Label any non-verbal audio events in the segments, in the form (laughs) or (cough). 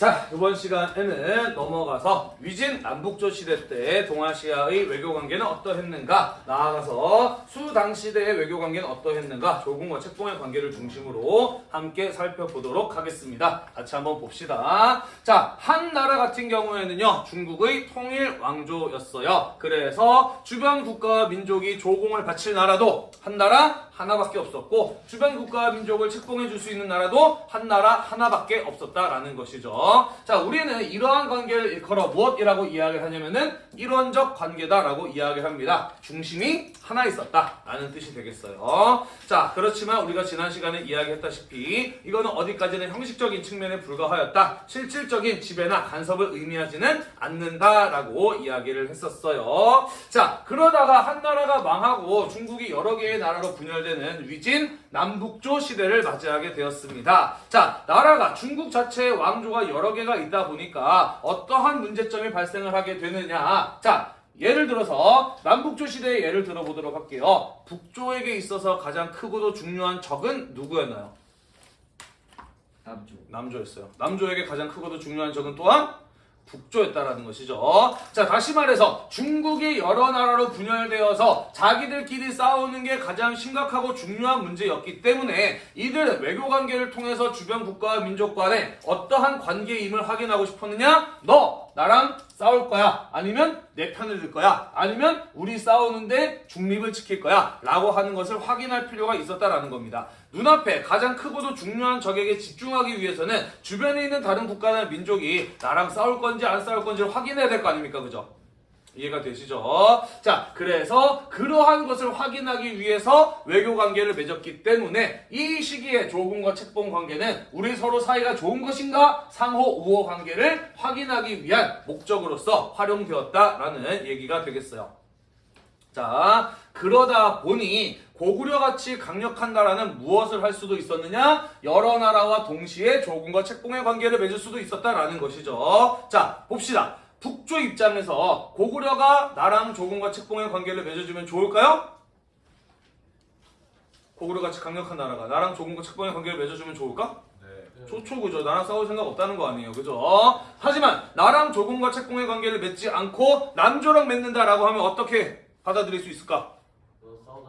자, 이번 시간에는 넘어가서 위진 남북조 시대 때 동아시아의 외교 관계는 어떠했는가, 나아가서 수당 시대의 외교 관계는 어떠했는가, 조국과 책봉의 관계를 중심으로 함께 살펴보도록 하겠습니다. 같이 한번 봅시다. 자, 한 나라 같은 경우에는요, 중국의 통일 왕조였어요. 그래서 주변 국가와 민족이 조공을 바칠 나라도 한 나라 하나밖에 없었고 주변 국가와 민족을 책봉해 줄 수 있는 나라도 한 나라 하나밖에 없었다라는 것이죠. 자, 우리는 이러한 관계를 일컬어 무엇이라고 이야기를 하냐면은 일원적 관계다라고 이야기를 합니다. 중심이 하나 있었다라는 뜻이 되겠어요. 자, 그렇지만 우리가 지난 시간에 이야기했다시피 이거는 어디까지는 형식적인 측면에 불과하였다. 실질적인 지배나 간섭을 의미하지는 않는다라고 이야기를 했었어요. 자, 그러다가 한 나라가 망하고 중국이 여러 개의 나라로 분열 되는 위진 남북조 시대를 맞이하게 되었습니다. 자, 나라가 중국 자체의 왕조가 여러 개가 있다 보니까 어떠한 문제점이 발생을 하게 되느냐. 자, 예를 들어서 남북조 시대의 예를 들어보도록 할게요. 북조에게 있어서 가장 크고도 중요한 적은 누구였나요? 남쪽. 남조였어요. 남조에게 가장 크고도 중요한 적은 또한 북조였다라는 것이죠. 자, 다시 말해서 중국이 여러 나라로 분열되어서 자기들끼리 싸우는 게 가장 심각하고 중요한 문제였기 때문에 이들은 외교 관계를 통해서 주변 국가와 민족 간에 어떠한 관계임을 확인하고 싶었느냐? 너 나랑 싸울 거야. 아니면 내 편을 들 거야. 아니면 우리 싸우는데 중립을 지킬 거야. 라고 하는 것을 확인할 필요가 있었다라는 겁니다. 눈앞에 가장 크고도 중요한 적에게 집중하기 위해서는 주변에 있는 다른 국가나 민족이 나랑 싸울 건지 안 싸울 건지를 확인해야 될 거 아닙니까? 그죠? 이해가 되시죠? 자, 그래서 그러한 것을 확인하기 위해서 외교 관계를 맺었기 때문에 이 시기에 조공과 책봉 관계는 우리 서로 사이가 좋은 것인가 상호 우호 관계를 확인하기 위한 목적으로서 활용되었다라는 얘기가 되겠어요. 자, 그러다 보니 고구려 같이 강력한 나라는 무엇을 할 수도 있었느냐? 여러 나라와 동시에 조공과 책봉의 관계를 맺을 수도 있었다라는 것이죠. 자, 봅시다. 북조 입장에서 고구려가 나랑 조공과 책봉의 관계를 맺어주면 좋을까요? 고구려 같이 강력한 나라가 나랑 조공과 책봉의 관계를 맺어주면 좋을까? 네. 좋죠 그죠 나랑 싸울 생각 없다는 거 아니에요 그죠 하지만 나랑 조공과 책봉의 관계를 맺지 않고 남조랑 맺는다라고 하면 어떻게 받아들일 수 있을까?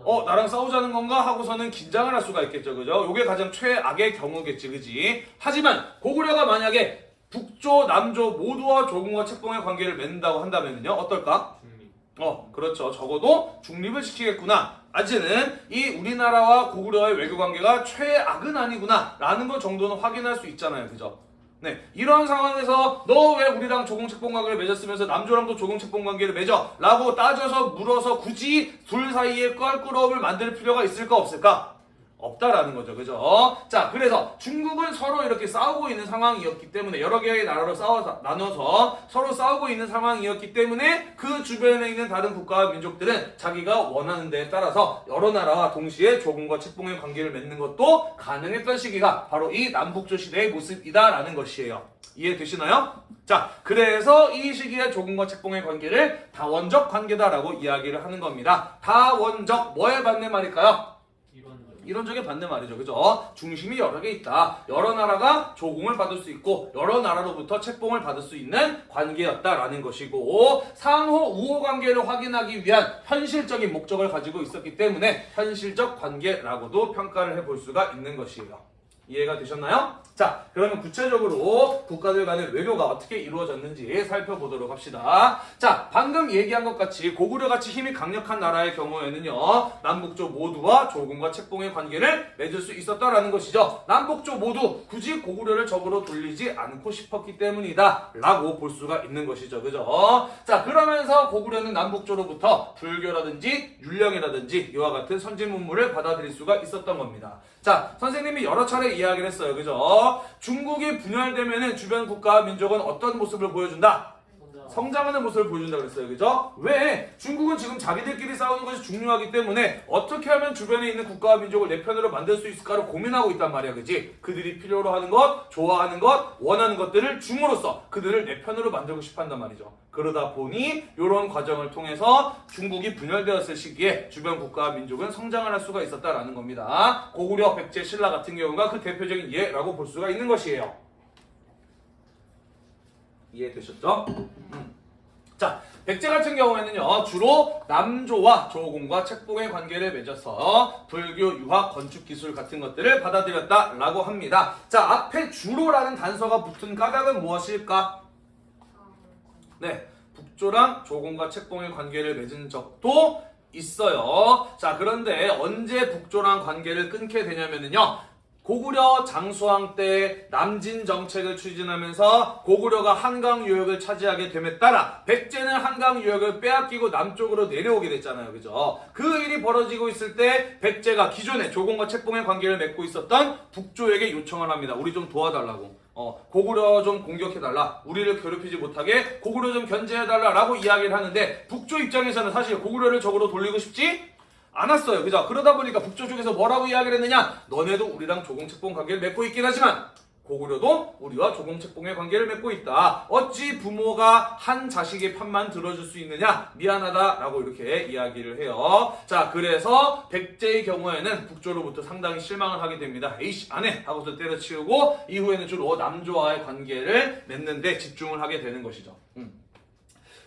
어 나랑 싸우자는 건가 하고서는 긴장을 할 수가 있겠죠 그죠 요게 가장 최악의 경우겠지 그지 하지만 고구려가 만약에 북조 남조 모두와 조공과 책봉의 관계를 맺는다고 한다면요. 어떨까? 중립. 어 그렇죠. 적어도 중립을 지키겠구나. 아직은 이 우리나라와 고구려의 외교 관계가 최악은 아니구나 라는 것 정도는 확인할 수 있잖아요. 그죠? 네. 이런 상황에서 너 왜 우리랑 조공책봉 관계를 맺었으면서 남조랑도 조공책봉 관계를 맺어? 라고 따져서 물어서 굳이 둘 사이에 껄끄러움을 만들 필요가 있을까 없을까 없다라는 거죠. 그죠? 자, 그래서 중국은 서로 이렇게 싸우고 있는 상황이었기 때문에 여러 개의 나라로 싸워서 나눠서 서로 싸우고 있는 상황이었기 때문에 그 주변에 있는 다른 국가와 민족들은 자기가 원하는 데에 따라서 여러 나라와 동시에 조공과 책봉의 관계를 맺는 것도 가능했던 시기가 바로 이 남북조 시대의 모습이다라는 것이에요. 이해되시나요? 자, 그래서 이 시기에 조공과 책봉의 관계를 다원적 관계다라고 이야기를 하는 겁니다. 다원적 뭐에 반대 말일까요? 이론적. 이론적인 반대 말이죠. 그죠? 중심이 여러 개 있다. 여러 나라가 조공을 받을 수 있고 여러 나라로부터 책봉을 받을 수 있는 관계였다라는 것이고 상호 우호 관계를 확인하기 위한 현실적인 목적을 가지고 있었기 때문에 현실적 관계라고도 평가를 해볼 수가 있는 것이에요. 이해가 되셨나요? 자, 그러면 구체적으로 국가들 간의 외교가 어떻게 이루어졌는지 살펴보도록 합시다. 자, 방금 얘기한 것 같이 고구려 같이 힘이 강력한 나라의 경우에는요, 남북조 모두와 조공과 책봉의 관계를 맺을 수 있었다라는 것이죠. 남북조 모두 굳이 고구려를 적으로 돌리지 않고 싶었기 때문이다. 라고 볼 수가 있는 것이죠. 그죠? 자, 그러면서 고구려는 남북조로부터 불교라든지 율령이라든지 이와 같은 선진 문물을 받아들일 수가 있었던 겁니다. 자, 선생님이 여러 차례 이야기를 했어요. 그죠? 중국이 분열되면은 주변 국가와 민족은 어떤 모습을 보여준다? 성장하는 모습을 보여준다 그랬어요. 그죠? 왜? 중국은 지금 자기들끼리 싸우는 것이 중요하기 때문에 어떻게 하면 주변에 있는 국가와 민족을 내 편으로 만들 수 있을까를 고민하고 있단 말이야. 그지? 그들이 필요로 하는 것, 좋아하는 것, 원하는 것들을 줌으로써 그들을 내 편으로 만들고 싶어 한단 말이죠. 그러다 보니 이런 과정을 통해서 중국이 분열되었을 시기에 주변 국가와 민족은 성장을 할 수가 있었다라는 겁니다. 고구려, 백제, 신라 같은 경우가 그 대표적인 예라고 볼 수가 있는 것이에요. 이해되셨죠? 음. 자, 백제 같은 경우에는요, 주로 남조와 조공과 책봉의 관계를 맺어서 불교, 유학, 건축 기술 같은 것들을 받아들였다라고 합니다. 자, 앞에 주로라는 단서가 붙은 까닭은 무엇일까? 네, 북조랑 조공과 책봉의 관계를 맺은 적도 있어요. 자, 그런데 언제 북조랑 관계를 끊게 되냐면요. 고구려 장수왕 때 남진 정책을 추진하면서 고구려가 한강 유역을 차지하게 됨에 따라 백제는 한강 유역을 빼앗기고 남쪽으로 내려오게 됐잖아요. 그죠? 그 일이 벌어지고 있을 때 백제가 기존에 조공과 책봉의 관계를 맺고 있었던 북조에게 요청을 합니다. 우리 좀 도와달라고. 어, 고구려 좀 공격해달라. 우리를 괴롭히지 못하게 고구려 좀 견제해달라 라고 이야기를 하는데 북조 입장에서는 사실 고구려를 적으로 돌리고 싶지 않았어요. 그죠? 그러다 보니까 북조 쪽에서 뭐라고 이야기를 했느냐? 너네도 우리랑 조공책봉 관계를 맺고 있긴 하지만 고구려도 우리와 조공책봉의 관계를 맺고 있다. 어찌 부모가 한 자식의 편만 들어줄 수 있느냐? 미안하다라고 이렇게 이야기를 해요. 자, 그래서 백제의 경우에는 북조로부터 상당히 실망을 하게 됩니다. 에이씨, 안 해! 하고서 때려치우고 이후에는 주로 남조와의 관계를 맺는데 집중을 하게 되는 것이죠. 음.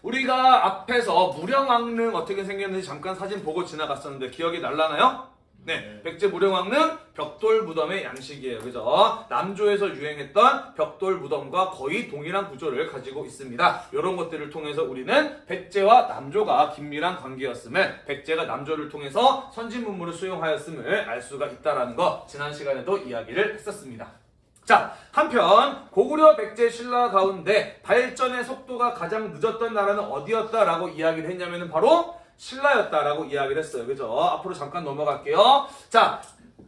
우리가 앞에서 무령왕릉 어떻게 생겼는지 잠깐 사진 보고 지나갔었는데 기억이 날라나요? 네, 백제 무령왕릉 벽돌 무덤의 양식이에요. 그죠? 남조에서 유행했던 벽돌 무덤과 거의 동일한 구조를 가지고 있습니다. 이런 것들을 통해서 우리는 백제와 남조가 긴밀한 관계였음을 백제가 남조를 통해서 선진 문물을 수용하였음을 알 수가 있다라는 거 지난 시간에도 이야기를 했었습니다. 자, 한편 고구려 백제 신라 가운데 발전의 속도가 가장 늦었던 나라는 어디였다라고 이야기를 했냐면은 바로 신라였다라고 이야기를 했어요. 그죠? 앞으로 잠깐 넘어갈게요. 자,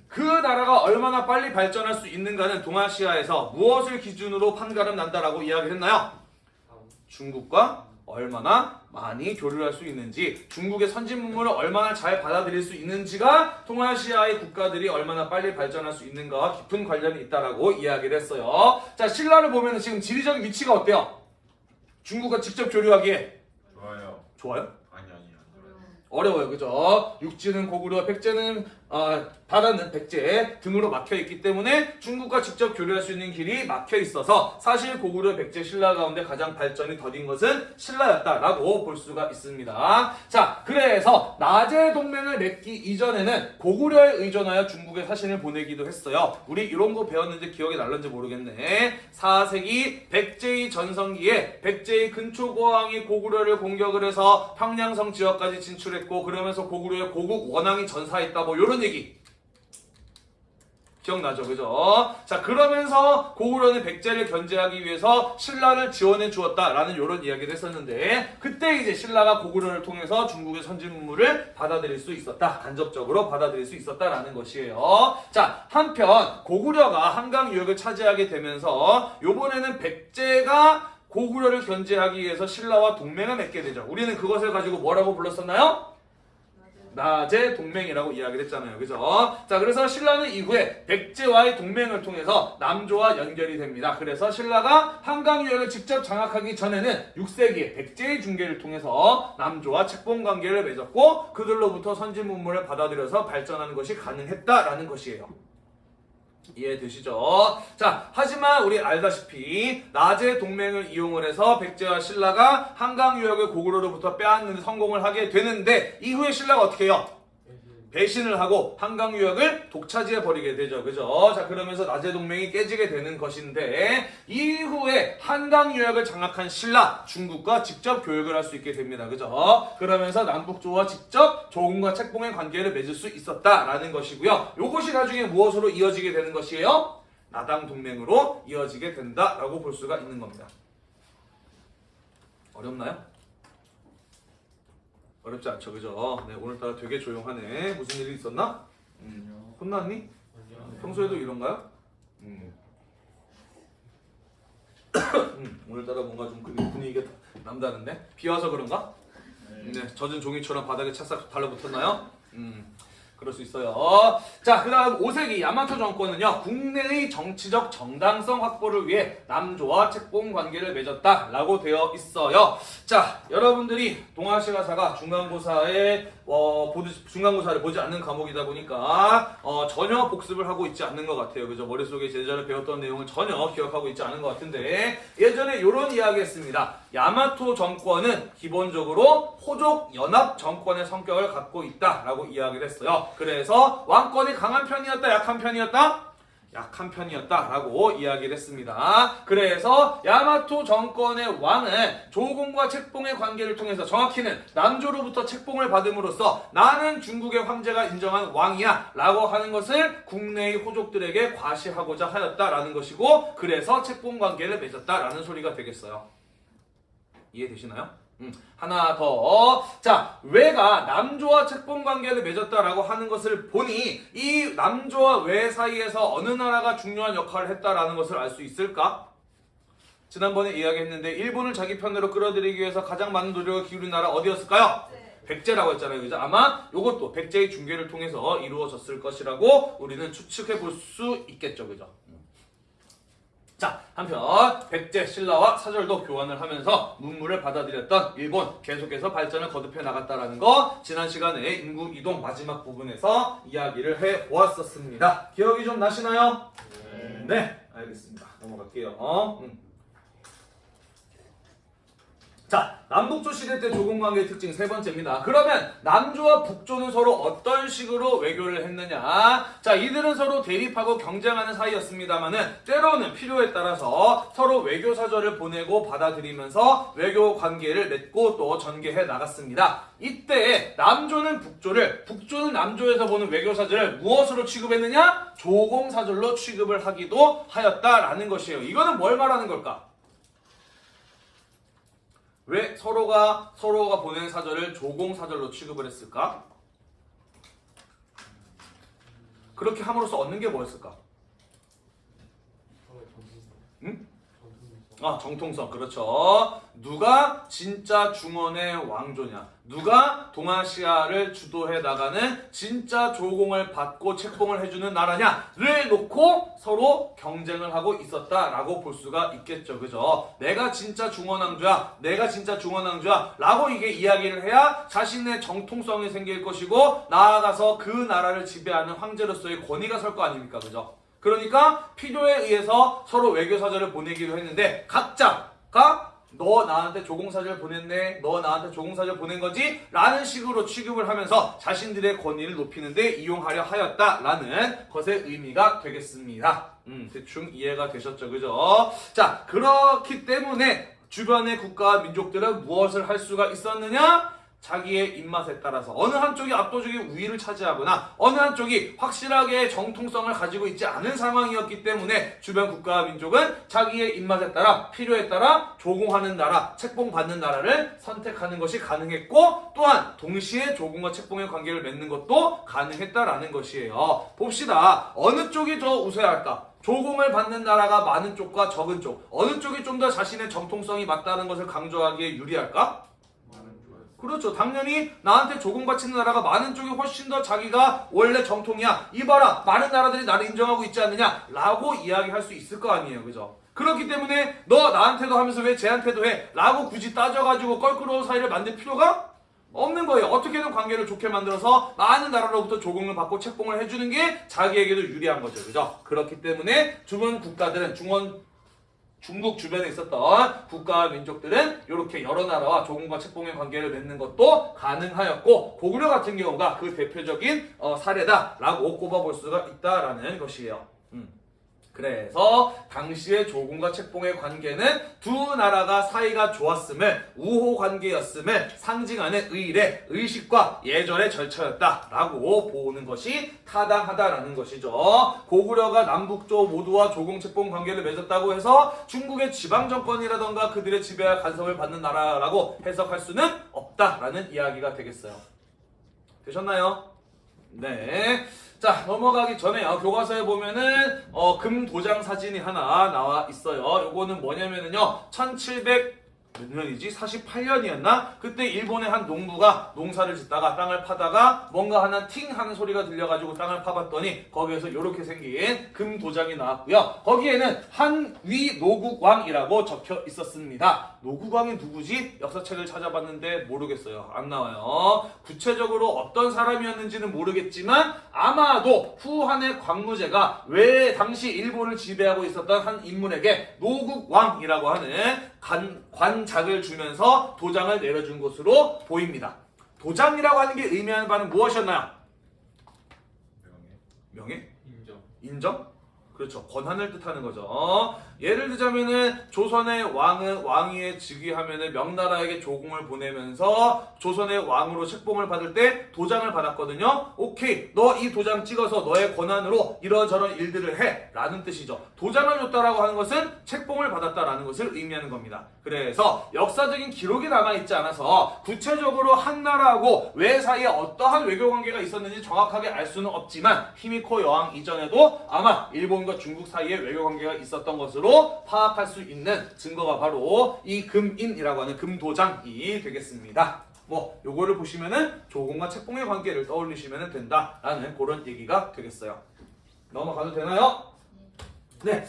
그 나라가 얼마나 빨리 발전할 수 있는가는 동아시아에서 무엇을 기준으로 판가름 난다라고 이야기를 했나요? 중국과 얼마나 많이 교류할 수 있는지, 중국의 선진 문물을 얼마나 잘 받아들일 수 있는지가 동아시아의 국가들이 얼마나 빨리 발전할 수 있는가와 깊은 관련이 있다라고 이야기를 했어요. 자, 신라를 보면 지금 지리적인 위치가 어때요? 중국과 직접 교류하기에 좋아요. 좋아요? 아니 아니 아니. 어려워요, 그죠? 육지는 고구려, 백제는 아, 바다는 백제 등으로 막혀 있기 때문에 중국과 직접 교류할 수 있는 길이 막혀 있어서 사실 고구려, 백제, 신라 가운데 가장 발전이 더딘 것은 신라였다라고 볼 수가 있습니다. 자, 그래서 나제 동맹을 맺기 이전에는 고구려에 의존하여 중국에 사신을 보내기도 했어요. 우리 이런 거 배웠는지 기억이 날는지 모르겠네. 4세기 백제의 전성기에 백제의 근초고왕이 고구려를 공격을 해서 평양성 지역까지 진출했고 그러면서 고구려의 고국 원왕이 전사했다 뭐 이런 얘기. 기억나죠? 그죠? 자 그러면서 고구려는 백제를 견제하기 위해서 신라를 지원해 주었다라는 이런 이야기를 했었는데 그때 이제 신라가 고구려를 통해서 중국의 선진문물을 받아들일 수 있었다. 간접적으로 받아들일 수 있었다라는 것이에요. 자 한편 고구려가 한강 유역을 차지하게 되면서 요번에는 백제가 고구려를 견제하기 위해서 신라와 동맹을 맺게 되죠. 우리는 그것을 가지고 뭐라고 불렀었나요? 나제 동맹이라고 이야기를 했잖아요. 그죠? 자, 그래서 신라는 이후에 백제와의 동맹을 통해서 남조와 연결이 됩니다. 그래서 신라가 한강 유역을 직접 장악하기 전에는 6세기에 백제의 중계를 통해서 남조와 책봉 관계를 맺었고 그들로부터 선진 문물을 받아들여서 발전하는 것이 가능했다라는 것이에요. 이해되시죠? 자, 하지만 우리 알다시피 나제 동맹을 이용을 해서 백제와 신라가 한강 유역을 고구려로부터 빼앗는 데 성공을 하게 되는데 이후에 신라가 어떻게 해요? 배신을 하고 한강 유역을 독차지해 버리게 되죠. 그죠? 자, 그러면서 나제 동맹이 깨지게 되는 것인데 이후에 한강 유역을 장악한 신라 중국과 직접 교역을 할 수 있게 됩니다. 그죠? 그러면서 남북조와 직접 조공과 책봉의 관계를 맺을 수 있었다라는 것이고요. 요것이 나중에 무엇으로 이어지게 되는 것이에요? 나당 동맹으로 이어지게 된다라고 볼 수가 있는 겁니다. 어렵나요? 어렵지 않죠, 그죠? 네, 오늘따라 되게 조용하네. 무슨 일이 있었나? 음, 혼났니? 평소에도 이런가요? 음. 음, 오늘따라 뭔가 좀 분위- 분위기가 남다른데? 비 와서 그런가? 네, 젖은 종이처럼 바닥에 찰싹 달라붙었나요? 음. 그럴 수 있어요. 자, 그 다음 5세기 야마토 정권은요, 국내의 정치적 정당성 확보를 위해 남조와 책봉 관계를 맺었다라고 되어 있어요. 자, 여러분들이 동아시아사가 중간고사에, 어, 보드, 중간고사를 보지 않는 과목이다 보니까, 어, 전혀 복습을 하고 있지 않는 것 같아요. 그죠? 머릿속에 예전에 배웠던 내용을 전혀 기억하고 있지 않은 것 같은데, 예전에 이런 이야기 했습니다. 야마토 정권은 기본적으로 호족 연합 정권의 성격을 갖고 있다라고 이야기를 했어요. 그래서 왕권이 강한 편이었다, 약한 편이었다? 약한 편이었다라고 이야기를 했습니다. 그래서 야마토 정권의 왕은 조공과 책봉의 관계를 통해서 정확히는 남조로부터 책봉을 받음으로써 나는 중국의 황제가 인정한 왕이야 라고 하는 것을 국내의 호족들에게 과시하고자 하였다라는 것이고 그래서 책봉 관계를 맺었다라는 소리가 되겠어요. 이해되시나요? 음, 하나 더. 자, 외가 남조와 책봉 관계를 맺었다라고 하는 것을 보니 이 남조와 외 사이에서 어느 나라가 중요한 역할을 했다라는 것을 알 수 있을까? 지난번에 이야기했는데 일본을 자기 편으로 끌어들이기 위해서 가장 많은 노력을 기울인 나라 어디였을까요? 백제라고 했잖아요. 그죠? 아마 이것도 백제의 중계를 통해서 이루어졌을 것이라고 우리는 추측해 볼 수 있겠죠. 그죠? 자, 한편 백제 신라와 사절도 교환을 하면서 문물을 받아들였던 일본 계속해서 발전을 거듭해 나갔다라는 거 지난 시간에 인구 이동 마지막 부분에서 이야기를 해 보았었습니다. 기억이 좀 나시나요? 네, 알겠습니다. 넘어갈게요. 어? 음. 자, 남북조 시대 때 조공 관계의 특징 세 번째입니다. 그러면 남조와 북조는 서로 어떤 식으로 외교를 했느냐? 자, 이들은 서로 대립하고 경쟁하는 사이였습니다만은 때로는 필요에 따라서 서로 외교 사절을 보내고 받아들이면서 외교 관계를 맺고 또 전개해 나갔습니다. 이때 남조는 북조를 북조는 남조에서 보는 외교 사절을 무엇으로 취급했느냐? 조공 사절로 취급을 하기도 하였다라는 것이에요. 이거는 뭘 말하는 걸까? 왜 서로가 서로가 보낸 사절을 조공 사절로 취급을 했을까? 그렇게 함으로써 얻는 게 뭐였을까? 응? 아 정통성 그렇죠. 누가 진짜 중원의 왕조냐? 누가 동아시아를 주도해 나가는 진짜 조공을 받고 책봉을 해주는 나라냐를 놓고 서로 경쟁을 하고 있었다라고 볼 수가 있겠죠, 그죠? 내가 진짜 중원왕조야, 내가 진짜 중원왕조야 라고 이게 이야기를 해야 자신의 정통성이 생길 것이고 나아가서 그 나라를 지배하는 황제로서의 권위가 설 거 아닙니까, 그죠? 그러니까 필요에 의해서 서로 외교 사절을 보내기로 했는데 각자가 너 나한테 조공사절 보냈네. 너 나한테 조공사절 보낸 거지? 라는 식으로 취급을 하면서 자신들의 권위를 높이는데 이용하려 하였다 라는 것의 의미가 되겠습니다. 음, 대충 이해가 되셨죠? 그죠? 자, 그렇기 때문에 주변의 국가와 민족들은 무엇을 할 수가 있었느냐? 자기의 입맛에 따라서 어느 한쪽이 압도적인 우위를 차지하거나 어느 한쪽이 확실하게 정통성을 가지고 있지 않은 상황이었기 때문에 주변 국가와 민족은 자기의 입맛에 따라 필요에 따라 조공하는 나라, 책봉받는 나라를 선택하는 것이 가능했고 또한 동시에 조공과 책봉의 관계를 맺는 것도 가능했다라는 것이에요. 봅시다. 어느 쪽이 더 우세야 할까? 조공을 받는 나라가 많은 쪽과 적은 쪽 어느 쪽이 좀 더 자신의 정통성이 맞다는 것을 강조하기에 유리할까? 그렇죠. 당연히 나한테 조공 바치는 나라가 많은 쪽이 훨씬 더 자기가 원래 정통이야. 이봐라. 많은 나라들이 나를 인정하고 있지 않느냐. 라고 이야기할 수 있을 거 아니에요. 그죠? 그렇기 때문에 너 나한테도 하면서 왜 쟤한테도 해? 라고 굳이 따져가지고 껄끄러운 사이를 만들 필요가 없는 거예요. 어떻게든 관계를 좋게 만들어서 많은 나라로부터 조공을 받고 책봉을 해주는 게 자기에게도 유리한 거죠. 그죠? 그렇기 때문에 주변 국가들은 중원 중국 주변에 있었던 국가와 민족들은 이렇게 여러 나라와 조공과 책봉의 관계를 맺는 것도 가능하였고 고구려 같은 경우가 그 대표적인 어, 사례다라고 꼽아볼 수가 있다라는 것이에요. 음. 그래서 당시의 조공과 책봉의 관계는 두 나라가 사이가 좋았음을 우호 관계였음을 상징하는 의례, 의식과 예절의 절차였다라고 보는 것이 타당하다라는 것이죠. 고구려가 남북조 모두와 조공 책봉 관계를 맺었다고 해서 중국의 지방 정권이라던가 그들의 지배와 간섭을 받는 나라라고 해석할 수는 없다라는 이야기가 되겠어요. 되셨나요? 네. 자, 넘어가기 전에요. 교과서에 보면은, 어, 금 도장 사진이 하나 나와 있어요. 요거는 뭐냐면은요, 1700, 몇 년이지? 48년이었나? 그때 일본의 한 농부가 농사를 짓다가 땅을 파다가 뭔가 하나 팅 하는 소리가 들려가지고 땅을 파봤더니 거기에서 이렇게 생긴 금 도장이 나왔고요. 거기에는 한위노국왕이라고 적혀 있었습니다. 노국왕이 누구지? 역사책을 찾아봤는데 모르겠어요. 안 나와요. 구체적으로 어떤 사람이었는지는 모르겠지만 아마도 후한의 광무제가 왜 당시 일본을 지배하고 있었던 한 인물에게 노국왕이라고 하는 관, 관 작을 주면서 도장을 내려준 것으로 보입니다. 도장이라고 하는 게 의미하는 바는 무엇이었나요? 명예? 인정. 인정? 그렇죠. 권한을 뜻하는 거죠. 예를 들자면은 조선의 왕은 왕위에 즉위하면은 명나라에게 조공을 보내면서 조선의 왕으로 책봉을 받을 때 도장을 받았거든요. 오케이. 너 이 도장 찍어서 너의 권한으로 이런저런 일들을 해. 라는 뜻이죠. 도장을 줬다라고 하는 것은 책봉을 받았다라는 것을 의미하는 겁니다. 그래서 역사적인 기록이 남아있지 않아서 구체적으로 한 나라하고 왜 사이에 어떠한 외교 관계가 있었는지 정확하게 알 수는 없지만 히미코 여왕 이전에도 아마 일본과 중국 사이에 외교 관계가 있었던 것으로 파악할 수 있는 증거가 바로 이 금인이라고 하는 금도장이 되겠습니다. 뭐 요거를 보시면은 조공과 책봉의 관계를 떠올리시면 된다라는 그런 얘기가 되겠어요. 넘어가도 되나요? 네.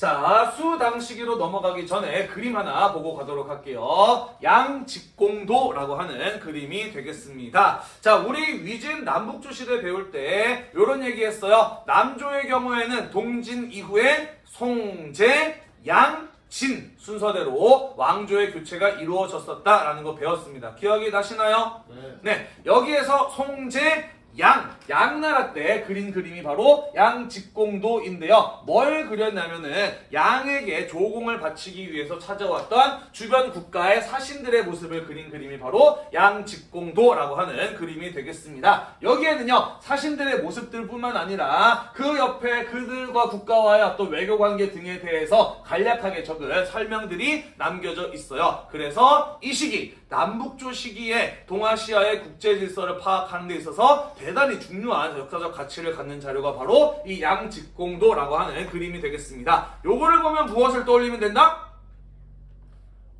자, 수당시기로 넘어가기 전에 그림 하나 보고 가도록 할게요. 양직공도라고 하는 그림이 되겠습니다. 자, 우리 위진 남북조 시대 배울 때 이런 얘기 했어요. 남조의 경우에는 동진 이후에 송제, 양, 진 순서대로 왕조의 교체가 이루어졌었다라는 거 배웠습니다. 기억이 나시나요? 네. 네, 여기에서 송제 양, 양나라 때 그린 그림이 바로 양직공도인데요. 뭘 그렸냐면은 양에게 조공을 바치기 위해서 찾아왔던 주변 국가의 사신들의 모습을 그린 그림이 바로 양직공도라고 하는 그림이 되겠습니다. 여기에는요, 사신들의 모습들뿐만 아니라 그 옆에 그들과 국가와의 어떤 외교 관계 등에 대해서 간략하게 적은 설명들이 남겨져 있어요. 그래서 이 시기, 남북조 시기에 동아시아의 국제 질서를 파악하는 데 있어서 대단히 중요한 역사적 가치를 갖는 자료가 바로 이 양직공도라고 하는 그림이 되겠습니다. 요거를 보면 무엇을 떠올리면 된다?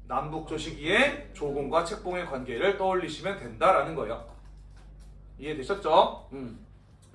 남북조 시기에 조공과 책봉의 관계를 떠올리시면 된다라는 거예요. 이해되셨죠? 음.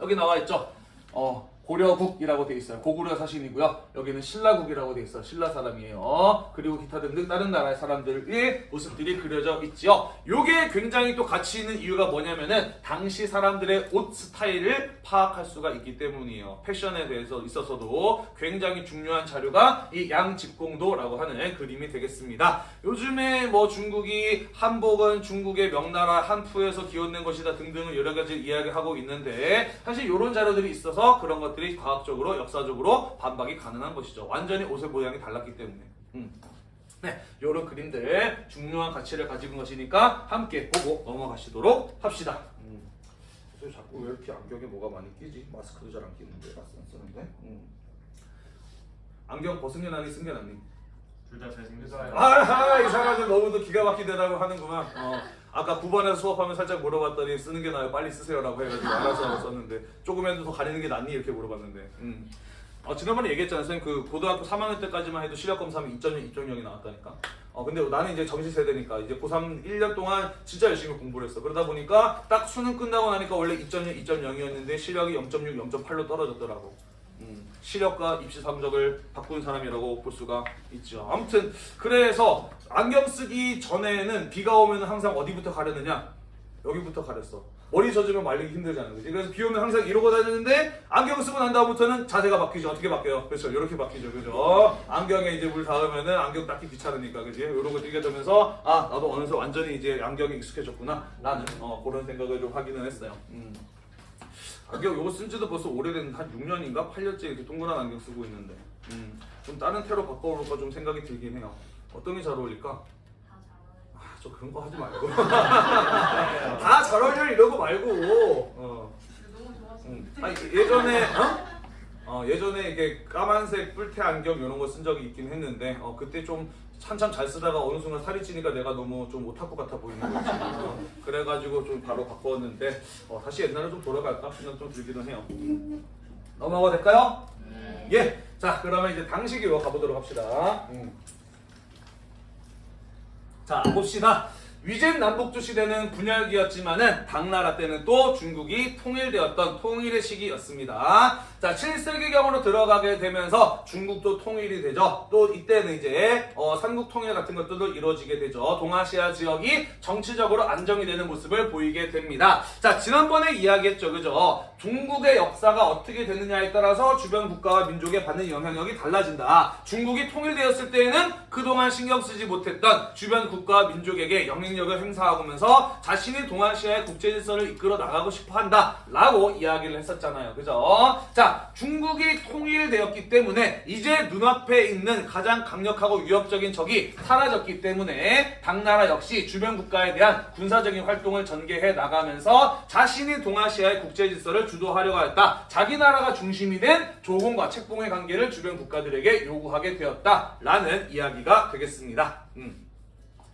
여기 나와 있죠. 어, 고려국이라고 돼 있어요. 고구려 사신이고요. 여기는 신라국이라고 돼 있어요. 신라 사람이에요. 그리고 기타 등등 다른 나라의 사람들의 모습들이 그려져 있지요. 요게 굉장히 또 가치 있는 이유가 뭐냐면은 당시 사람들의 옷 스타일을 파악할 수가 있기 때문이에요. 패션에 대해서 있어서도 굉장히 중요한 자료가 이 양직공도라고 하는 그림이 되겠습니다. 요즘에 뭐 중국이 한복은 중국의 명나라 한푸에서 기원된 것이다 등등을 여러 가지 이야기하고 있는데 사실 이런 자료들이 있어서 그런 것 들이 과학적으로 역사적으로 반박이 가능한 것이죠. 완전히 옷의 모양이 달랐기 때문에. 음. 네, 이런 그림들 중요한 가치를 가지고 것이니까 함께 보고 넘어가시도록 합시다. 음. 자꾸 왜 이렇게 안경에 뭐가 많이 끼지? 마스크도 잘 안 끼는데, 안 쓰는데. 음. 안경 벗은 게 낫니, 쓴게 낫니? 둘다 잘생겼어요. 아하 이 사람들 너무도 기가 막히더라고 하는구만 어, 아까 9번에서 수업하면 살짝 물어봤더니 쓰는 게 나아요. 빨리 쓰세요라고 해가지고 알아서 썼는데 조금이라도 더 가리는 게 낫니? 이렇게 물어봤는데. 음. 어, 지난번에 얘기했잖아요. 선생님 그 고등학교 3학년 때까지만 해도 실력검사하면 2.0, 2.0이 나왔다니까. 어 근데 나는 이제 정시 세대니까 이제 고3 1년 동안 진짜 열심히 공부를 했어. 그러다 보니까 딱 수능 끝나고 나니까 원래 2.0, 2.0이었는데 실력이 0.6, 0.8로 떨어졌더라고. 음, 시력과 입시 성적을 바꾼 사람이라고 볼 수가 있죠. 아무튼 그래서 안경 쓰기 전에는 비가 오면 항상 어디부터 가르느냐? 여기부터 가렸어. 머리 젖으면 말리기 힘들잖아. 그지? 그래서 비 오면 항상 이러고 다니는데 안경 쓰고 난 다음부터는 자세가 바뀌죠. 어떻게 바뀌어요? 그렇죠. 이렇게 바뀌죠. 그죠? 안경에 이제 물 닿으면은 안경 닦기 귀찮으니까. 그지? 이러고 뛰게 되면서 아, 나도 어느새 완전히 이제 안경에 익숙해졌구나. 라는 어, 그런 생각을 좀 하기는 했어요. 음. 안경 요거 쓴 지도 벌써 오래된 한 6년인가 8년째 이렇게 동그란 안경 쓰고 있는데 음, 좀 다른 테로 바꿔볼까 좀 생각이 들긴 해요 어떤 게 잘 어울릴까? 아, 저 그런 거 하지 말고 (laughs) 다 잘 어울려 이러고 말고 어. 음. 아니, 예전에 어? 어, 예전에 이게 까만색 뿔테 안경 이런 거 쓴 적이 있긴 했는데 어, 그때 좀 한참 잘 쓰다가 어느 순간 살이 찌니까 내가 너무 좀 오타쿠 같아 보이는 거지 어, 그래가지고 좀 바로 바꿨는데 어, 다시 옛날에 좀 돌아갈까 생각 좀 들기는 해요 넘어가 될까요? 네. 예. 자 그러면 이제 당시기로 가보도록 합시다 음. 자 봅시다. 위젠 남북조 시대는 분열기였지만은 당나라 때는 또 중국이 통일되었던 통일의 시기였습니다. 자 7세기경으로 들어가게 되면서 중국도 통일이 되죠. 또 이때는 이제 어, 삼국 통일 같은 것들도 이루어지게 되죠. 동아시아 지역이 정치적으로 안정이 되는 모습을 보이게 됩니다. 자 지난번에 이야기했죠, 그죠? 중국의 역사가 어떻게 되느냐에 따라서 주변 국가와 민족에 받는 영향력이 달라진다. 중국이 통일되었을 때에는 그동안 신경 쓰지 못했던 주변 국가와 민족에게 영향력을 행사하면서 자신이 동아시아의 국제 질서를 이끌어 나가고 싶어 한다. 라고 이야기를 했었잖아요. 그죠? 자, 중국이 통일되었기 때문에 이제 눈앞에 있는 가장 강력하고 위협적인 적이 사라졌기 때문에 당나라 역시 주변 국가에 대한 군사적인 활동을 전개해 나가면서 자신이 동아시아의 국제 질서를 주도하려고 했다. 자기 나라가 중심이 된 조공과 책봉의 관계를 주변 국가들에게 요구하게 되었다라는 이야기가 되겠습니다. 음.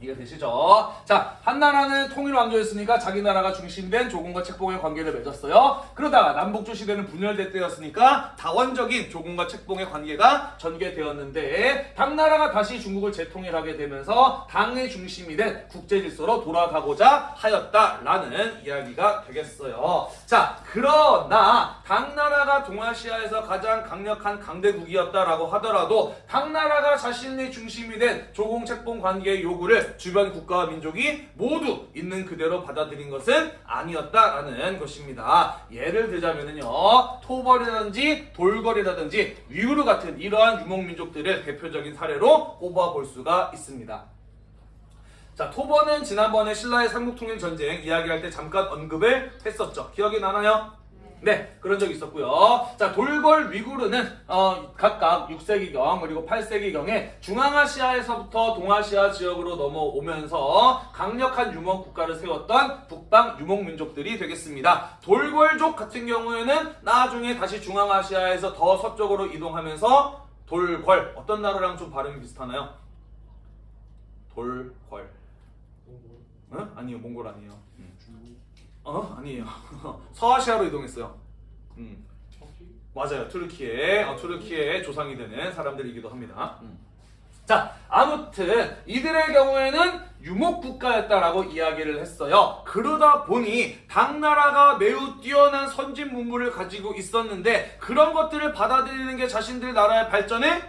이해되시죠? 자, 한나라는 통일 왕조였으니까 자기 나라가 중심된 조공과 책봉의 관계를 맺었어요. 그러다가 남북조 시대는 분열될 때였으니까 다원적인 조공과 책봉의 관계가 전개되었는데 당나라가 다시 중국을 재통일하게 되면서 당의 중심이 된 국제 질서로 돌아가고자 하였다라는 이야기가 되겠어요. 자, 그러나 당나라가 동아시아에서 가장 강력한 강대국이었다라고 하더라도 당나라가 자신의 중심이 된 조공 책봉 관계의 요구를 주변 국가와 민족이 모두 있는 그대로 받아들인 것은 아니었다라는 것입니다. 예를 들자면요, 토벌이라든지 돌거리라든지 위구르 같은 이러한 유목민족들을 대표적인 사례로 꼽아볼 수가 있습니다. 자, 토벌은 지난번에 신라의 삼국통일 전쟁 이야기할 때 잠깐 언급을 했었죠. 기억이 나나요? 네, 그런 적이 있었고요. 자, 돌궐 위구르는 어, 각각 6세기경 그리고 8세기경에 중앙아시아에서부터 동아시아 지역으로 넘어오면서 강력한 유목 국가를 세웠던 북방 유목 민족들이 되겠습니다. 돌궐족 같은 경우에는 나중에 다시 중앙아시아에서 더 서쪽으로 이동하면서 돌궐 어떤 나라랑 좀 발음이 비슷하나요? 돌궐. 응? 아니요, 몽골 아니에요. 어? 아니에요. (laughs) 서아시아로 이동했어요. 음. 맞아요. 투르키에 어, 투르키의 조상이 되는 사람들이기도 합니다. 음. 자, 아무튼 이들의 경우에는 유목 국가였다라고 이야기를 했어요. 그러다 보니 당나라가 매우 뛰어난 선진 문물을 가지고 있었는데 그런 것들을 받아들이는 게 자신들 나라의 발전에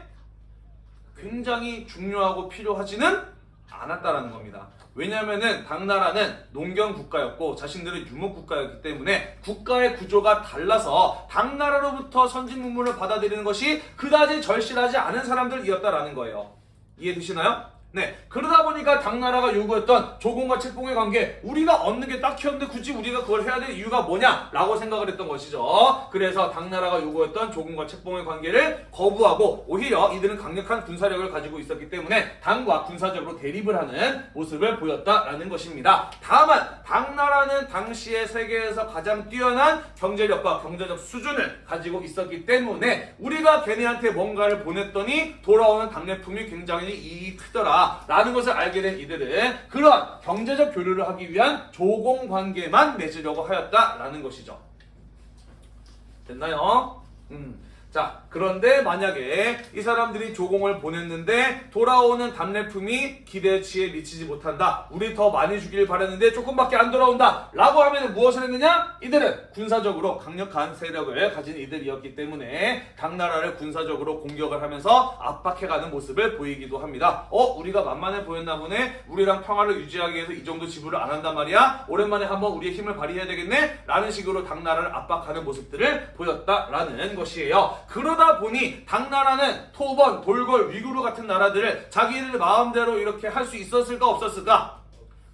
굉장히 중요하고 필요하지는 않았다라는 겁니다. 왜냐면은 당나라는 농경 국가였고 자신들은 유목 국가였기 때문에 국가의 구조가 달라서 당나라로부터 선진 문물을 받아들이는 것이 그다지 절실하지 않은 사람들이었다라는 거예요. 이해되시나요? 네. 그러다 보니까 당나라가 요구했던 조공과 책봉의 관계, 우리가 얻는 게 딱히 없는데 굳이 우리가 그걸 해야 될 이유가 뭐냐? 라고 생각을 했던 것이죠. 그래서 당나라가 요구했던 조공과 책봉의 관계를 거부하고 오히려 이들은 강력한 군사력을 가지고 있었기 때문에 당과 군사적으로 대립을 하는 모습을 보였다라는 것입니다. 다만 당나라는 당시에 세계에서 가장 뛰어난 경제력과 경제적 수준을 가지고 있었기 때문에 우리가 걔네한테 뭔가를 보냈더니 돌아오는 당례품이 굉장히 이익 크더라. 라는 것을 알게 된 이들은 그런 경제적 교류를 하기 위한 조공 관계만 맺으려고 하였다라는 것이죠. 됐나요? 음. 자, 그런데 만약에 이 사람들이 조공을 보냈는데 돌아오는 답례품이 기대치에 미치지 못한다. 우리 더 많이 주길 바랬는데 조금밖에 안 돌아온다. 라고 하면 무엇을 했느냐? 이들은 군사적으로 강력한 세력을 가진 이들이었기 때문에 당나라를 군사적으로 공격을 하면서 압박해가는 모습을 보이기도 합니다. 어? 우리가 만만해 보였나 보네? 우리랑 평화를 유지하기 위해서 이 정도 지불을 안 한단 말이야? 오랜만에 한번 우리의 힘을 발휘해야 되겠네? 라는 식으로 당나라를 압박하는 모습들을 보였다라는 것이에요. 그러다 보니 당나라는 토번, 돌궐, 위구르 같은 나라들을 자기들 마음대로 이렇게 할 수 있었을까 없었을까?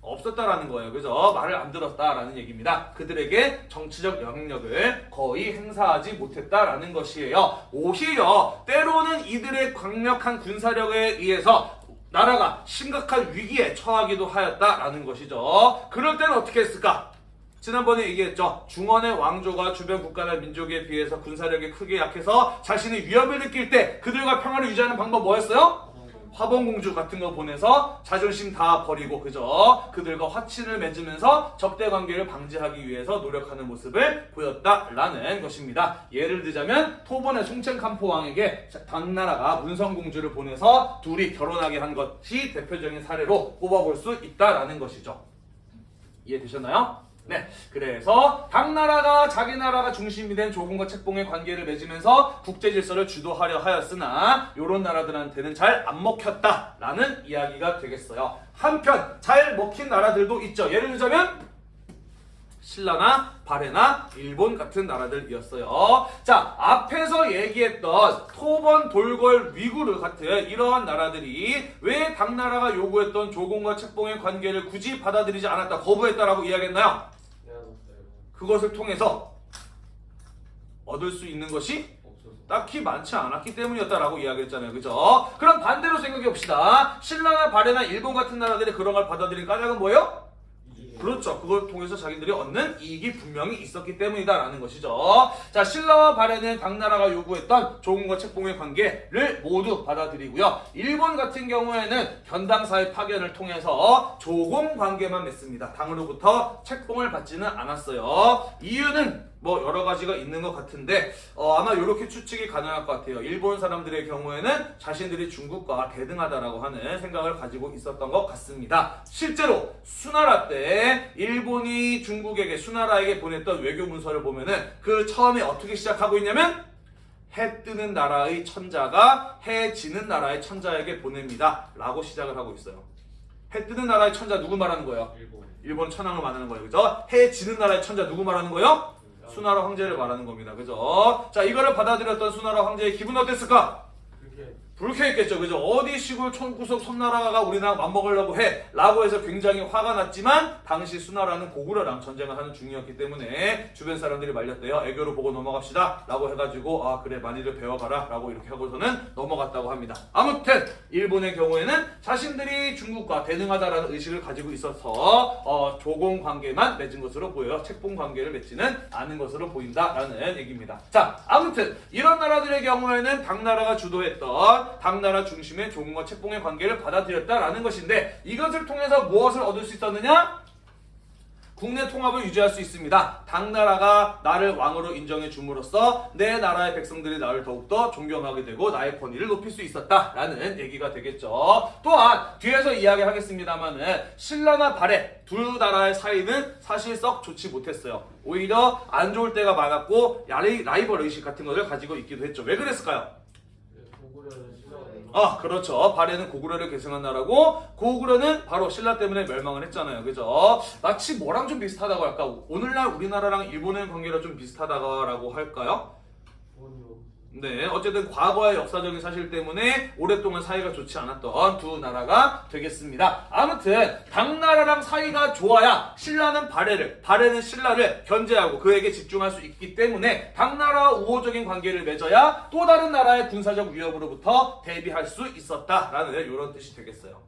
없었다라는 거예요. 그죠? 말을 안 들었다라는 얘기입니다. 그들에게 정치적 영향력을 거의 행사하지 못했다라는 것이에요. 오히려 때로는 이들의 강력한 군사력에 의해서 나라가 심각한 위기에 처하기도 하였다라는 것이죠. 그럴 때는 어떻게 했을까? 지난번에 얘기했죠. 중원의 왕조가 주변 국가나 민족에 비해서 군사력이 크게 약해서 자신이 위협을 느낄 때 그들과 평화를 유지하는 방법 뭐였어요? 화봉공주 같은 거 보내서 자존심 다 버리고 그저 그들과 화친을 맺으면서 적대 관계를 방지하기 위해서 노력하는 모습을 보였다라는 것입니다. 예를 들자면 토번의 송첸캄포 왕에게 당나라가 문성공주를 보내서 둘이 결혼하게 한 것이 대표적인 사례로 꼽아볼 수 있다라는 것이죠. 이해되셨나요? 네, 그래서 당나라가 자기 나라가 중심이 된 조공과 책봉의 관계를 맺으면서 국제 질서를 주도하려 하였으나 이런 나라들한테는 잘 안 먹혔다라는 이야기가 되겠어요. 한편 잘 먹힌 나라들도 있죠. 예를 들자면 신라나 바레나 일본 같은 나라들이었어요. 자, 앞에서 얘기했던 토번, 돌궐, 위구르 같은 이러한 나라들이 왜 당나라가 요구했던 조공과 책봉의 관계를 굳이 받아들이지 않았다, 거부했다라고 이야기했나요? 그것을 통해서 얻을 수 있는 것이 딱히 많지 않았기 때문이었다라고 이야기했잖아요. 그죠? 그럼 반대로 생각해 봅시다. 신라나 바레나 일본 같은 나라들이 그런 걸 받아들인 까닭은 뭐예요? 그렇죠. 그걸 통해서 자기들이 얻는 이익이 분명히 있었기 때문이다라는 것이죠. 자, 신라와 바레는 당나라가 요구했던 조공과 책봉의 관계를 모두 받아들이고요. 일본 같은 경우에는 견당사의 파견을 통해서 조공 관계만 맺습니다. 당으로부터 책봉을 받지는 않았어요. 이유는 뭐 여러 가지가 있는 것 같은데 어, 아마 이렇게 추측이 가능할 것 같아요. 일본 사람들의 경우에는 자신들이 중국과 대등하다라고 하는 생각을 가지고 있었던 것 같습니다. 실제로 수나라 때 일본이 중국에게 수나라에게 보냈던 외교 문서를 보면은 그 처음에 어떻게 시작하고 있냐면 해 뜨는 나라의 천자가 해 지는 나라의 천자에게 보냅니다. 라고 시작을 하고 있어요. 해 뜨는 나라의 천자 누구 말하는 거예요? 일본 천황을 말하는 거예요. 그죠? 해 지는 나라의 천자 누구 말하는 거예요? 수나라 황제를 말하는 겁니다. 그죠? 자, 이거를 받아들였던 수나라 황제의 기분 어땠을까? 불쾌했겠죠. 그죠? 어디 시골 촌구석 섬나라가 우리나라 맞먹으려고 해. 라고 해서 굉장히 화가 났지만, 당시 수나라는 고구려랑 전쟁을 하는 중이었기 때문에, 주변 사람들이 말렸대요. 애교로 보고 넘어갑시다. 라고 해가지고, 아, 그래, 많이들 배워가라. 라고 이렇게 하고서는 넘어갔다고 합니다. 아무튼, 일본의 경우에는 자신들이 중국과 대등하다라는 의식을 가지고 있어서, 어, 조공 관계만 맺은 것으로 보여요. 책봉 관계를 맺지는 않은 것으로 보인다라는 얘기입니다. 자, 아무튼, 이런 나라들의 경우에는 당나라가 주도했던 당나라 중심의 조공과 책봉의 관계를 받아들였다라는 것인데 이것을 통해서 무엇을 얻을 수 있었느냐? 국내 통합을 유지할 수 있습니다. 당나라가 나를 왕으로 인정해 줌으로써 내 나라의 백성들이 나를 더욱더 존경하게 되고 나의 권위를 높일 수 있었다라는 얘기가 되겠죠. 또한 뒤에서 이야기하겠습니다만은 신라나 발해 두 나라의 사이는 사실 썩 좋지 못했어요. 오히려 안 좋을 때가 많았고 라이벌 의식 같은 것을 가지고 있기도 했죠. 왜 그랬을까요? 아, 그렇죠. 발해는 고구려를 계승한 나라고 고구려는 바로 신라 때문에 멸망을 했잖아요. 그죠? 마치 뭐랑 좀 비슷하다고 할까? 오늘날 우리나라랑 일본의 관계가 좀 비슷하다고 할까요? 네, 어쨌든 과거의 역사적인 사실 때문에 오랫동안 사이가 좋지 않았던 두 나라가 되겠습니다. 아무튼 당나라랑 사이가 좋아야 신라는 발해를, 발해는 신라를 견제하고 그에게 집중할 수 있기 때문에 당나라와 우호적인 관계를 맺어야 또 다른 나라의 군사적 위협으로부터 대비할 수 있었다라는 이런 뜻이 되겠어요.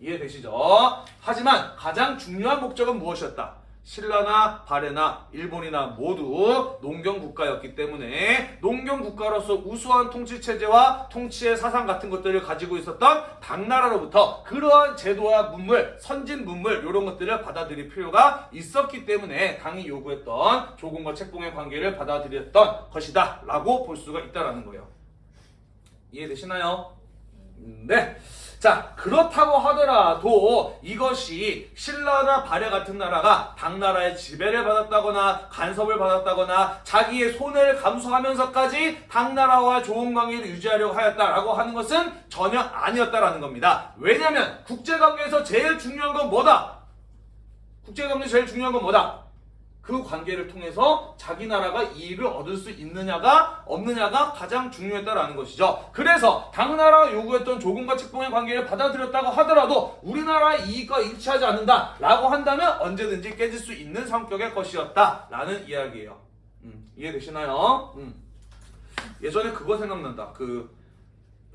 이해되시죠? 하지만 가장 중요한 목적은 무엇이었다? 신라나 바레나 일본이나 모두 농경 국가였기 때문에 농경 국가로서 우수한 통치 체제와 통치의 사상 같은 것들을 가지고 있었던 당나라로부터 그러한 제도와 문물, 선진 문물 이런 것들을 받아들일 필요가 있었기 때문에 당이 요구했던 조공과 책봉의 관계를 받아들였던 것이다 라고 볼 수가 있다라는 거예요. 이해되시나요? 음, 네. 자, 그렇다고 하더라도 이것이 신라나 발해 같은 나라가 당나라의 지배를 받았다거나 간섭을 받았다거나 자기의 손해를 감수하면서까지 당나라와 좋은 관계를 유지하려고 하였다라고 하는 것은 전혀 아니었다라는 겁니다. 왜냐하면 국제관계에서 제일 중요한 건 뭐다? 국제관계에서 제일 중요한 건 뭐다? 그 관계를 통해서 자기 나라가 이익을 얻을 수 있느냐가 없느냐가 가장 중요했다라는 것이죠. 그래서 당나라가 요구했던 조공과 책봉의 관계를 받아들였다고 하더라도 우리나라의 이익과 일치하지 않는다라고 한다면 언제든지 깨질 수 있는 성격의 것이었다라는 이야기예요. 음, 이해되시나요? 음. 예전에 그거 생각난다. 그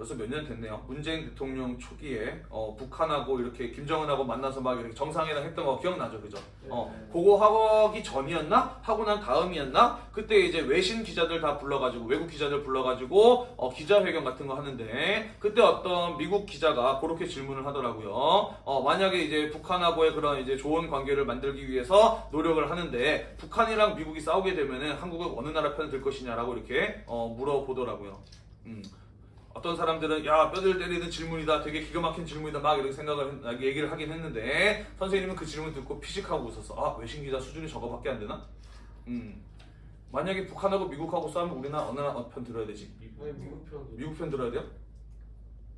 벌써 몇 년 됐네요. 문재인 대통령 초기에 어, 북한하고 이렇게 김정은하고 만나서 막 이렇게 정상회담 했던 거 기억나죠, 그죠? 어, 그거 하기 전이었나? 하고 난 다음이었나? 그때 이제 외신 기자들 다 불러가지고 외국 기자들 불러가지고 어, 기자회견 같은 거 하는데 그때 어떤 미국 기자가 그렇게 질문을 하더라고요. 어, 만약에 이제 북한하고의 그런 이제 좋은 관계를 만들기 위해서 노력을 하는데 북한이랑 미국이 싸우게 되면은 한국은 어느 나라 편을 들 것이냐라고 이렇게 어, 물어보더라고요. 음. 어떤 사람들은 야 뼈들 때리는 질문이다 되게 기가 막힌 질문이다 막 이렇게 생각을 했- 얘기를 하긴 했는데 선생님은 그 질문 듣고 피식하고 웃었어 아 외신 기자 수준이 저거밖에 안 되나? 음 만약에 북한하고 미국하고 싸우면 우리나라 어느 나라 편 들어야 되지? 아니 미국 편 미국 편 들어야 돼요?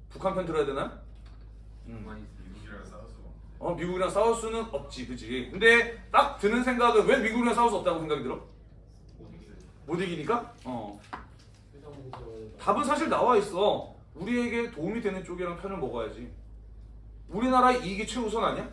북한 편 들어야 되나? 음. 많이 미국이랑 싸워서 어 미국이랑 싸울 수는 없지 그지 근데 딱 드는 생각은 왜 미국이랑 싸울 수 없다고 생각이 들어? 못 이기니까? 어 답은 사실 나와 있어. 우리에게 도움이 되는 쪽이랑 편을 먹어야지. 우리나라 이익이 최우선 아니야?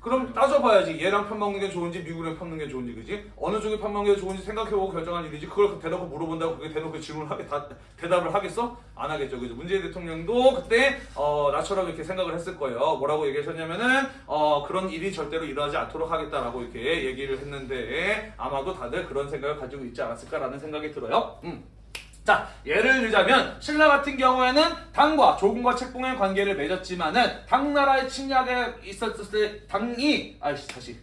그럼 따져봐야지. 얘랑 편 먹는 게 좋은지 미국이랑 편 먹는 게 좋은지 그지? 어느 쪽이 편 먹는 게 좋은지 생각해보고 결정한 일이지. 그걸 대놓고 물어본다고 그게 대놓고 질문을 하게 다, 대답을 하겠어? 안 하겠죠. 그죠? 문재인 대통령도 그때 어, 나처럼 이렇게 생각을 했을 거예요. 뭐라고 얘기하셨냐면은 어, 그런 일이 절대로 일어나지 않도록 하겠다라고 이렇게 얘기를 했는데 아마도 다들 그런 생각을 가지고 있지 않았을까라는 생각이 들어요. 음. 자, 예를 들자면 신라 같은 경우에는 당과 조공과 책봉의 관계를 맺었지만은 당나라의 침략에 있었을 때 당이 아이씨 다시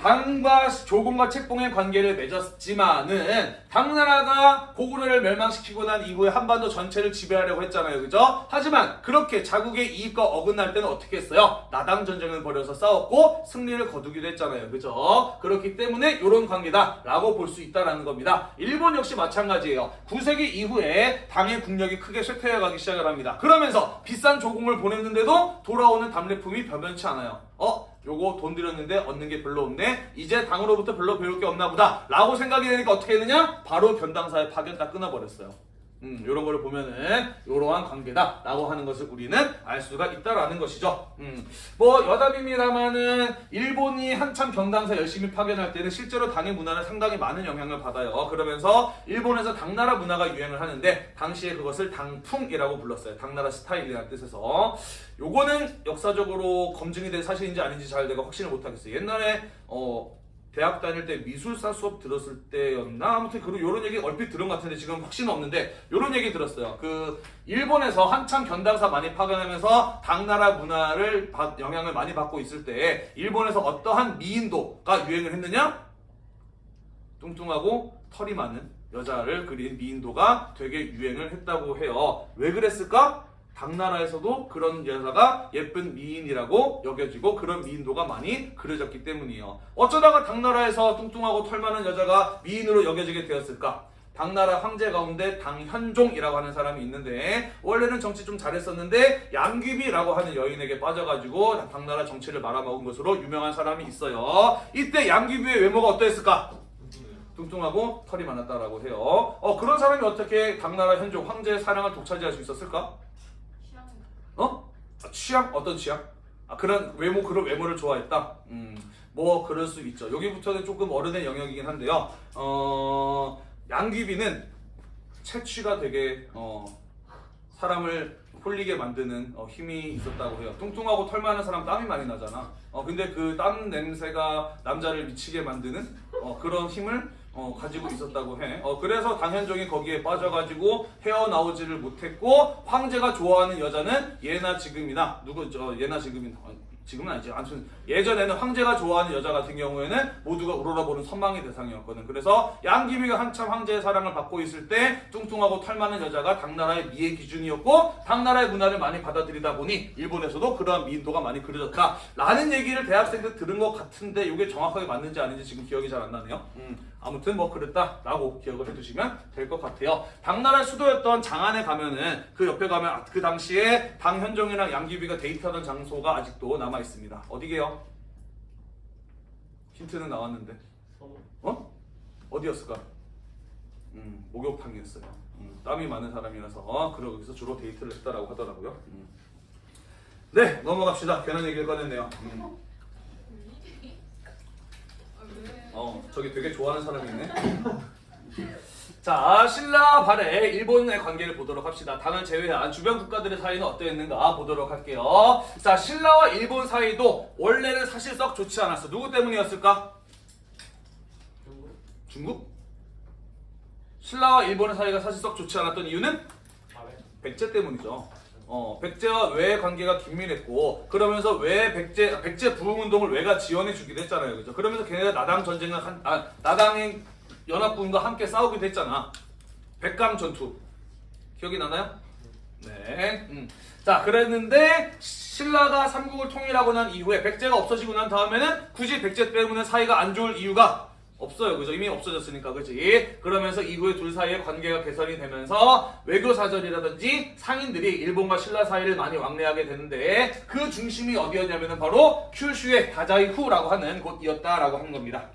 당과 조공과 책봉의 관계를 맺었지만은 당나라가 고구려를 멸망시키고 난 이후에 한반도 전체를 지배하려고 했잖아요. 그죠? 하지만 그렇게 자국의 이익과 어긋날 때는 어떻게 했어요? 나당 전쟁을 벌여서 싸웠고 승리를 거두기도 했잖아요. 그죠? 그렇기 때문에 이런 관계다 라고 볼 수 있다라는 겁니다. 일본 역시 마찬가지예요. 9세기 이후에 당의 국력이 크게 쇠퇴해가기 시작을 합니다. 그러면서 비싼 조공을 보냈는데도 돌아오는 답례품이 변변치 않아요. 어? 요거 돈 들였는데 얻는 게 별로 없네. 이제 당으로부터 별로 배울 게 없나 보다. 라고 생각이 되니까 어떻게 했느냐? 바로 변당사의 파견 딱 끊어버렸어요. 음, 요런 거를 보면은 요러한 관계다 라고 하는 것을 우리는 알 수가 있다라는 것이죠. 음, 뭐 여담입니다만은 일본이 한참 병당사 열심히 파견할 때는 실제로 당의 문화는 상당히 많은 영향을 받아요. 그러면서 일본에서 당나라 문화가 유행을 하는데 당시에 그것을 당풍이라고 불렀어요. 당나라 스타일이라는 뜻에서 요거는 역사적으로 검증이 된 사실인지 아닌지 잘 내가 확신을 못하겠어요. 옛날에 어 대학 다닐 때 미술사 수업 들었을 때였나 아무튼 그런 요런 얘기 얼핏 들은 것 같은데 지금 확신은 없는데 요런 얘기 들었어요. 그 일본에서 한참 견당사 많이 파견하면서 당나라 문화를 받- 영향을 많이 받고 있을 때 일본에서 어떠한 미인도가 유행을 했느냐? 뚱뚱하고 털이 많은 여자를 그린 미인도가 되게 유행을 했다고 해요. 왜 그랬을까? 당나라에서도 그런 여자가 예쁜 미인이라고 여겨지고 그런 미인도가 많이 그려졌기 때문이에요. 어쩌다가 당나라에서 뚱뚱하고 털 많은 여자가 미인으로 여겨지게 되었을까? 당나라 황제 가운데 당현종이라고 하는 사람이 있는데 원래는 정치 좀 잘했었는데 양귀비라고 하는 여인에게 빠져가지고 당나라 정치를 말아먹은 것으로 유명한 사람이 있어요. 이때 양귀비의 외모가 어떠했을까? 뚱뚱하고 털이 많았다라고 해요. 어 그런 사람이 어떻게 당나라 현종 황제의 사랑을 독차지할 수 있었을까? 어? 아, 취향? 어떤 취향? 아 그런 외모 그런 외모를 좋아했다. 음, 뭐 그럴 수 있죠. 여기부터는 조금 어른의 영역이긴 한데요. 어, 양귀비는 채취가 되게 어, 사람을 홀리게 만드는 어, 힘이 있었다고 해요. 뚱뚱하고 털 많은 사람 땀이 많이 나잖아. 어, 근데 그 땀 냄새가 남자를 미치게 만드는 어, 그런 힘을 어, 가지고 있었다고 해. 어, 그래서 당현종이 거기에 빠져가지고 헤어나오지를 못했고 황제가 좋아하는 여자는 예나 지금이나 누구 저 예나 지금이나 어, 지금은 아니지. 아무튼 예전에는 황제가 좋아하는 여자 같은 경우에는 모두가 우러러보는 선망의 대상이었거든. 그래서 양귀비가 한참 황제의 사랑을 받고 있을 때 뚱뚱하고 털 많은 여자가 당나라의 미의 기준이었고 당나라의 문화를 많이 받아들이다 보니 일본에서도 그러한 미인도가 많이 그려졌다. 라는 얘기를 대학생 때 들은 것 같은데 이게 정확하게 맞는지 아닌지 지금 기억이 잘 안 나네요. 음, 아무튼 뭐 그랬다라고 기억을 해두시면 될 것 같아요. 당나라의 수도였던 장안에 가면은 그 옆에 가면 아, 그 당시에 당현종이랑 양귀비가 데이트하던 장소가 아직도 남아 있습니다. 어디게요? 힌트는 나왔는데 어? 어디였을까? 음, 목욕탕이었어요. 음, 땀이 많은 사람이라서 어, 그러기서 주로 데이트를 했다라고 하더라고요. 음. 네, 넘어갑시다. 괜한 얘기를 꺼냈네요. 음. 어, 저기 되게 좋아하는 사람이 있네. 자, 신라 발해 일본의 관계를 보도록 합시다. 당을 제외한 주변 국가들의 사이는 어떠했는가 보도록 할게요. 자, 신라와 일본 사이도 원래는 사실 썩 좋지 않았어. 누구 때문이었을까? 중국? 중국? 신라와 일본의 사이가 사실 썩 좋지 않았던 이유는? 백제 때문이죠. 어, 백제와 외의 관계가 긴밀했고 그러면서 외 백제 백제 부흥 운동을 외가 지원해 주기도 했잖아요. 그죠? 그러면서 걔네가 나당 전쟁을 한 아, 나당의 연합군과 함께 싸우기도 했잖아. 백강 전투. 기억이 나나요? 네. 음. 자, 그랬는데 신라가 삼국을 통일하고 난 이후에 백제가 없어지고 난 다음에는 굳이 백제 때문에 사이가 안 좋을 이유가 없어요. 그죠? 이미 없어졌으니까, 그지? 그러면서 이후에 둘 사이의 관계가 개선이 되면서 외교사절이라든지 상인들이 일본과 신라 사이를 많이 왕래하게 되는데 그 중심이 어디였냐면은 바로 큐슈의 다자이후라고 하는 곳이었다라고 한 겁니다.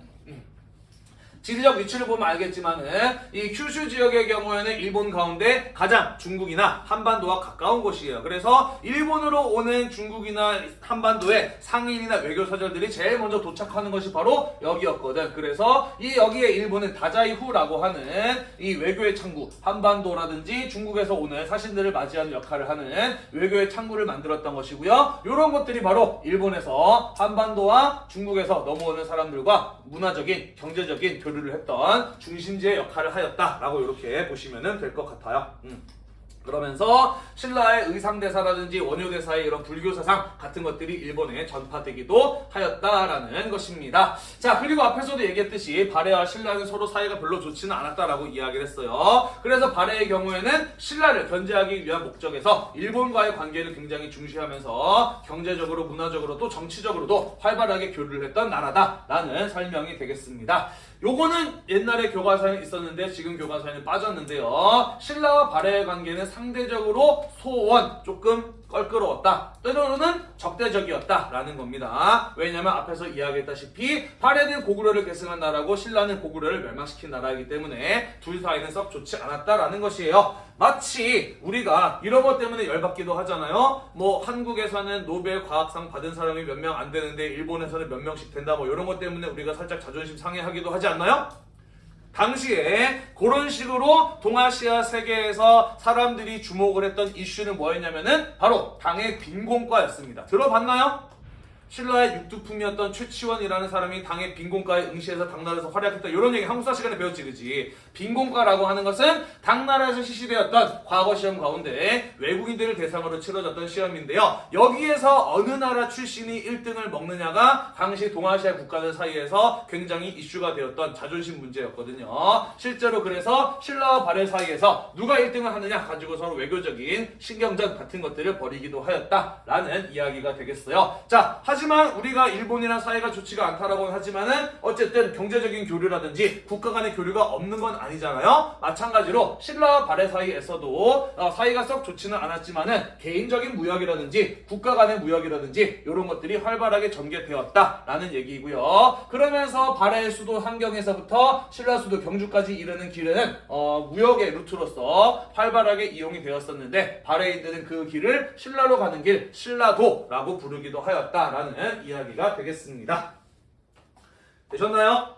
지리적 위치를 보면 알겠지만은 이 큐슈 지역의 경우에는 일본 가운데 가장 중국이나 한반도와 가까운 곳이에요. 그래서 일본으로 오는 중국이나 한반도의 상인이나 외교 사절들이 제일 먼저 도착하는 것이 바로 여기였거든. 그래서 이 여기에 일본은 다자이후라고 하는 이 외교의 창구, 한반도라든지 중국에서 오는 사신들을 맞이하는 역할을 하는 외교의 창구를 만들었던 것이고요. 이런 것들이 바로 일본에서 한반도와 중국에서 넘어오는 사람들과 문화적인, 경제적인 교류 를 했던 중심지의 역할을 하였다라고 이렇게 보시면 될 것 같아요. 음. 그러면서 신라의 의상대사라든지 원효대사의 이런 불교사상 같은 것들이 일본에 전파되기도 하였다라는 것입니다. 자, 그리고 앞에서도 얘기했듯이 발해와 신라는 서로 사이가 별로 좋지는 않았다라고 이야기를 했어요. 그래서 발해의 경우에는 신라를 견제하기 위한 목적에서 일본과의 관계를 굉장히 중시하면서 경제적으로, 문화적으로 또 정치적으로도 활발하게 교류를 했던 나라다라는 설명이 되겠습니다. 요거는 옛날에 교과서에 있었는데 지금 교과서에는 빠졌는데요. 신라와 발해의 관계는 상대적으로 소원 조금 껄끄러웠다. 때로는 적대적이었다 라는 겁니다. 왜냐면 앞에서 이야기했다시피 발해는 고구려를 계승한 나라고 신라는 고구려를 멸망시킨 나라이기 때문에 둘 사이는 썩 좋지 않았다라는 것이에요. 마치 우리가 이런 것 때문에 열받기도 하잖아요. 뭐 한국에서는 노벨 과학상 받은 사람이 몇 명 안 되는데 일본에서는 몇 명씩 된다 뭐 이런 것 때문에 우리가 살짝 자존심 상해하기도 하지 않나요? 당시에 그런 식으로 동아시아 세계에서 사람들이 주목을 했던 이슈는 뭐였냐면은 바로 당의 빈곤과였습니다. 들어봤나요? 신라의 육두품이었던 최치원이라는 사람이 당의 빈곤과에 응시해서 당나라에서 활약했다. 이런 얘기 한국사 시간에 배웠지 그지? 빈곤과라고 하는 것은 당나라에서 실시되었던 과거 시험 가운데 외국인들을 대상으로 치러졌던 시험인데요. 여기에서 어느 나라 출신이 1등을 먹느냐가 당시 동아시아 국가들 사이에서 굉장히 이슈가 되었던 자존심 문제였거든요. 실제로 그래서 신라와 발해 사이에서 누가 1등을 하느냐 가지고 서로 외교적인 신경전 같은 것들을 벌이기도 하였다라는 이야기가 되겠어요. 자 하지 만 우리가 일본이랑 사이가 좋지가 않다라고 하지만은 어쨌든 경제적인 교류라든지 국가 간의 교류가 없는 건 아니잖아요. 마찬가지로 신라와 발해 사이에서도 어, 사이가 썩 좋지는 않았지만은 개인적인 무역이라든지 국가 간의 무역이라든지 이런 것들이 활발하게 전개되었다라는 얘기고요. 그러면서 발해의 수도 한경에서부터 신라 수도 경주까지 이르는 길은 어, 무역의 루트로서 활발하게 이용이 되었었는데 발해인들은 그 길을 신라로 가는 길 신라도라고 부르기도 하였다라는 이야기가 되겠습니다. 되셨나요?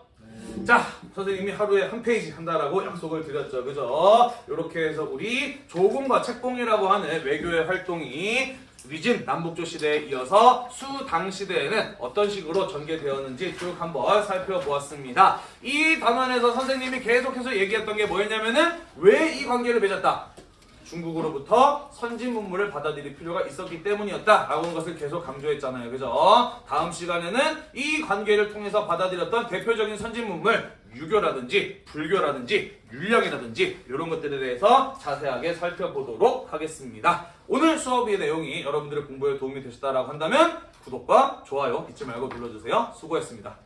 자, 선생님이 하루에 한 페이지 한다라고 약속을 드렸죠. 그죠? 이렇게 해서 우리 조공과 책봉이라고 하는 외교의 활동이 위진 남북조 시대에 이어서 수당 시대에는 어떤 식으로 전개되었는지 쭉 한번 살펴보았습니다. 이 단원에서 선생님이 계속해서 얘기했던 게 뭐였냐면은 왜 이 관계를 맺었다? 중국으로부터 선진 문물을 받아들일 필요가 있었기 때문이었다라고 하는 것을 계속 강조했잖아요. 그죠? 다음 시간에는 이 관계를 통해서 받아들였던 대표적인 선진 문물 유교라든지 불교라든지 율령이라든지 이런 것들에 대해서 자세하게 살펴보도록 하겠습니다. 오늘 수업의 내용이 여러분들의 공부에 도움이 되셨다라고 한다면 구독과 좋아요 잊지 말고 눌러주세요. 수고했습니다.